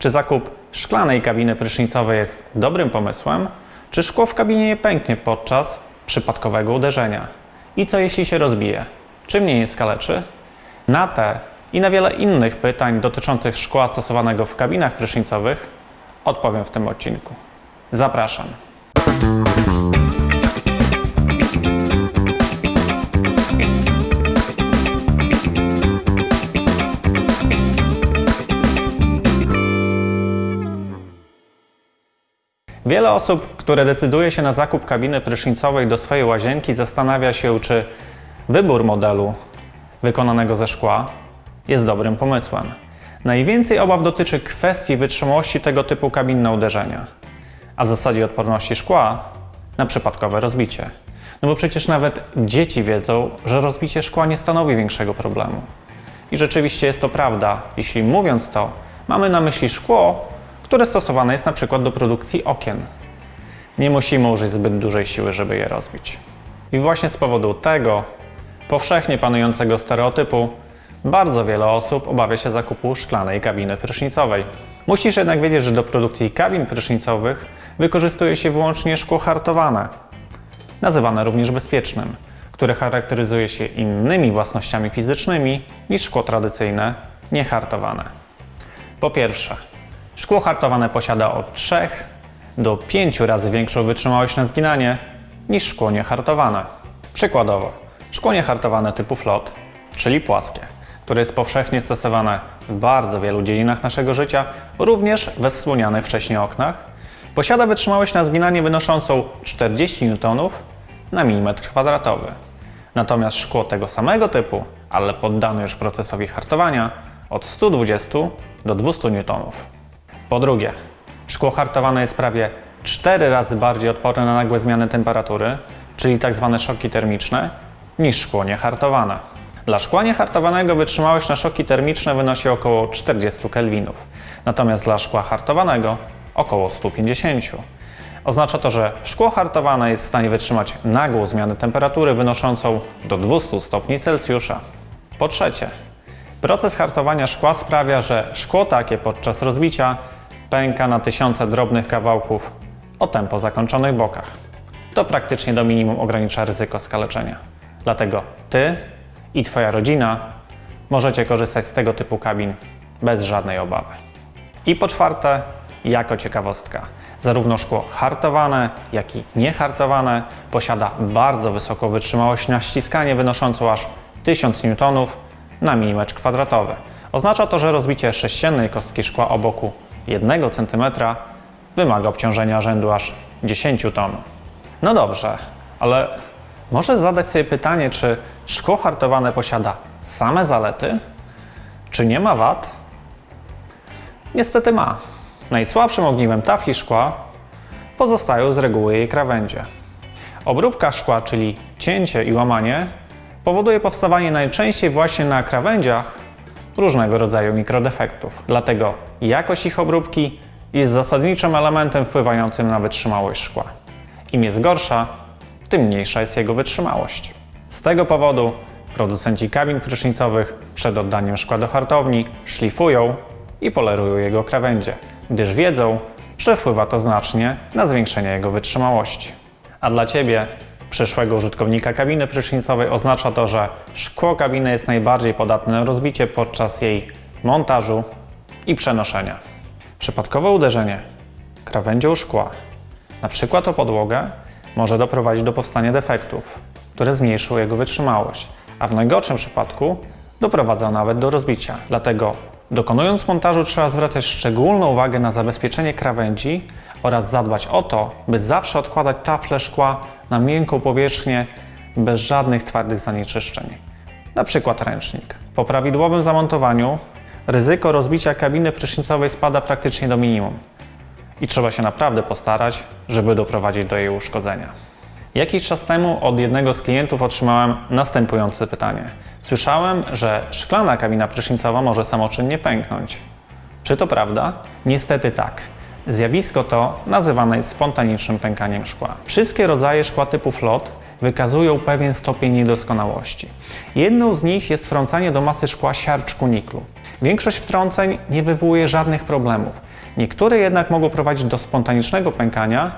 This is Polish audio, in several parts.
Czy zakup szklanej kabiny prysznicowej jest dobrym pomysłem, czy szkło w kabinie nie pęknie podczas przypadkowego uderzenia? I co jeśli się rozbije? Czy mnie nie skaleczy? Na te i na wiele innych pytań dotyczących szkła stosowanego w kabinach prysznicowych odpowiem w tym odcinku. Zapraszam. Wiele osób, które decyduje się na zakup kabiny prysznicowej do swojej łazienki, zastanawia się, czy wybór modelu wykonanego ze szkła jest dobrym pomysłem. Najwięcej obaw dotyczy kwestii wytrzymałości tego typu kabin na uderzenia, a w zasadzie odporności szkła na przypadkowe rozbicie. No bo przecież nawet dzieci wiedzą, że rozbicie szkła nie stanowi większego problemu. I rzeczywiście jest to prawda, jeśli mówiąc to, mamy na myśli szkło, które stosowane jest na przykład do produkcji okien. Nie musimy użyć zbyt dużej siły, żeby je rozbić. I właśnie z powodu tego powszechnie panującego stereotypu bardzo wiele osób obawia się zakupu szklanej kabiny prysznicowej. Musisz jednak wiedzieć, że do produkcji kabin prysznicowych wykorzystuje się wyłącznie szkło hartowane, nazywane również bezpiecznym, które charakteryzuje się innymi własnościami fizycznymi niż szkło tradycyjne, niehartowane. Po pierwsze, szkło hartowane posiada od 3 do 5 razy większą wytrzymałość na zginanie niż szkło niehartowane. Przykładowo, szkło niehartowane typu flot, czyli płaskie, które jest powszechnie stosowane w bardzo wielu dziedzinach naszego życia, również we wspomnianych wcześniej oknach, posiada wytrzymałość na zginanie wynoszącą 40 N na milimetr kwadratowy. Natomiast szkło tego samego typu, ale poddane już procesowi hartowania, od 120 do 200 N. Po drugie, szkło hartowane jest prawie 4 razy bardziej odporne na nagłe zmiany temperatury, czyli tzw. szoki termiczne, niż szkło niehartowane. Dla szkła niehartowanego wytrzymałość na szoki termiczne wynosi około 40 kelwinów, natomiast dla szkła hartowanego około 150. Oznacza to, że szkło hartowane jest w stanie wytrzymać nagłą zmianę temperatury wynoszącą do 200 stopni Celsjusza. Po trzecie, proces hartowania szkła sprawia, że szkło takie podczas rozbicia pęka na tysiące drobnych kawałków o tempo zakończonych bokach. To praktycznie do minimum ogranicza ryzyko skaleczenia. Dlatego Ty i Twoja rodzina możecie korzystać z tego typu kabin bez żadnej obawy. I po czwarte, jako ciekawostka, zarówno szkło hartowane, jak i niehartowane posiada bardzo wysoką wytrzymałość na ściskanie wynoszącą aż 1000 N na milimetr kwadratowy. Oznacza to, że rozbicie sześciennej kostki szkła o boku 1 cm wymaga obciążenia rzędu aż 10 ton. No dobrze, ale może zadać sobie pytanie, czy szkło hartowane posiada same zalety, czy nie ma wad? Niestety ma. Najsłabszym ogniwem tafli szkła pozostają z reguły jej krawędzie. Obróbka szkła, czyli cięcie i łamanie, powoduje powstawanie najczęściej właśnie na krawędziach różnego rodzaju mikrodefektów. Dlatego jakość ich obróbki jest zasadniczym elementem wpływającym na wytrzymałość szkła. Im jest gorsza, tym mniejsza jest jego wytrzymałość. Z tego powodu producenci kabin prysznicowych przed oddaniem szkła do hartowni szlifują i polerują jego krawędzie, gdyż wiedzą, że wpływa to znacznie na zwiększenie jego wytrzymałości. A dla Ciebie, przyszłego użytkownika kabiny prysznicowej, oznacza to, że szkło kabiny jest najbardziej podatne na rozbicie podczas jej montażu i przenoszenia. Przypadkowe uderzenie krawędzią szkła, na przykład o podłogę, może doprowadzić do powstania defektów, które zmniejszą jego wytrzymałość, a w najgorszym przypadku doprowadza nawet do rozbicia. Dlatego dokonując montażu trzeba zwracać szczególną uwagę na zabezpieczenie krawędzi oraz zadbać o to, by zawsze odkładać tafle szkła na miękką powierzchnię bez żadnych twardych zanieczyszczeń. Przykład ręcznik. Po prawidłowym zamontowaniu ryzyko rozbicia kabiny prysznicowej spada praktycznie do minimum i trzeba się naprawdę postarać, żeby doprowadzić do jej uszkodzenia. Jakiś czas temu od jednego z klientów otrzymałem następujące pytanie. Słyszałem, że szklana kabina prysznicowa może samoczynnie pęknąć. Czy to prawda? Niestety tak. Zjawisko to nazywane jest spontanicznym pękaniem szkła. Wszystkie rodzaje szkła typu flot wykazują pewien stopień niedoskonałości. Jedną z nich jest wtrącanie do masy szkła siarczku niklu. Większość wtrąceń nie wywołuje żadnych problemów. Niektóre jednak mogą prowadzić do spontanicznego pękania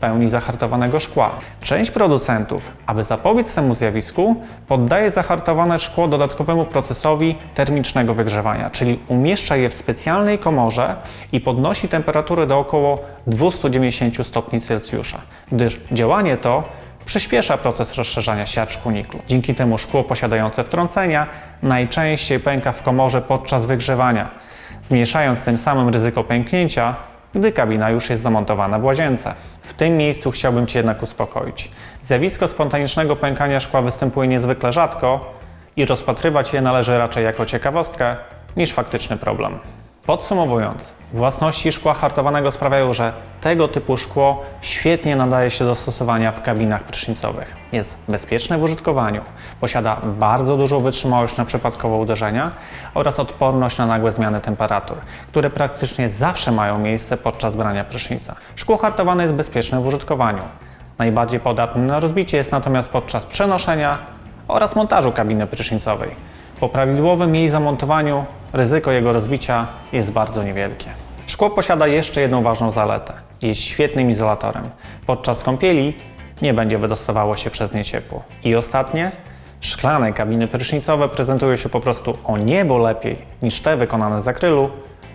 pełni zahartowanego szkła. Część producentów, aby zapobiec temu zjawisku, poddaje zahartowane szkło dodatkowemu procesowi termicznego wygrzewania, czyli umieszcza je w specjalnej komorze i podnosi temperaturę do około 290 stopni Celsjusza, gdyż działanie to przyspiesza proces rozszerzania siarczku niklu. Dzięki temu szkło posiadające wtrącenia najczęściej pęka w komorze podczas wygrzewania, zmniejszając tym samym ryzyko pęknięcia, gdy kabina już jest zamontowana w łazience. W tym miejscu chciałbym Cię jednak uspokoić. Zjawisko spontanicznego pękania szkła występuje niezwykle rzadko i rozpatrywać je należy raczej jako ciekawostkę niż faktyczny problem. Podsumowując, własności szkła hartowanego sprawiają, że tego typu szkło świetnie nadaje się do stosowania w kabinach prysznicowych. Jest bezpieczne w użytkowaniu, posiada bardzo dużą wytrzymałość na przypadkowe uderzenia oraz odporność na nagłe zmiany temperatur, które praktycznie zawsze mają miejsce podczas brania prysznica. Szkło hartowane jest bezpieczne w użytkowaniu. Najbardziej podatne na rozbicie jest natomiast podczas przenoszenia oraz montażu kabiny prysznicowej. Po prawidłowym jej zamontowaniu ryzyko jego rozbicia jest bardzo niewielkie. Szkło posiada jeszcze jedną ważną zaletę. Jest świetnym izolatorem. Podczas kąpieli nie będzie wydostawało się przez nie ciepło. I ostatnie, szklane kabiny prysznicowe prezentują się po prostu o niebo lepiej niż te wykonane z akrylu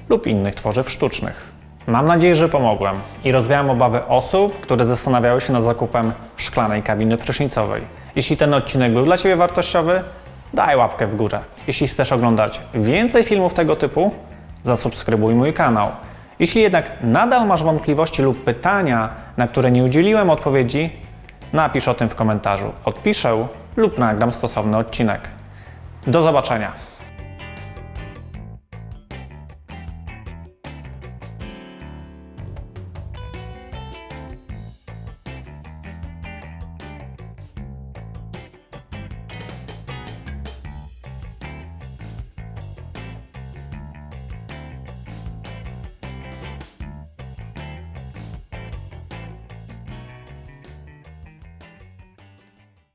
lub innych tworzyw sztucznych. Mam nadzieję, że pomogłem i rozwiałem obawy osób, które zastanawiały się nad zakupem szklanej kabiny prysznicowej. Jeśli ten odcinek był dla Ciebie wartościowy, daj łapkę w górę. Jeśli chcesz oglądać więcej filmów tego typu, zasubskrybuj mój kanał. Jeśli jednak nadal masz wątpliwości lub pytania, na które nie udzieliłem odpowiedzi, napisz o tym w komentarzu. Odpiszę lub nagram stosowny odcinek. Do zobaczenia.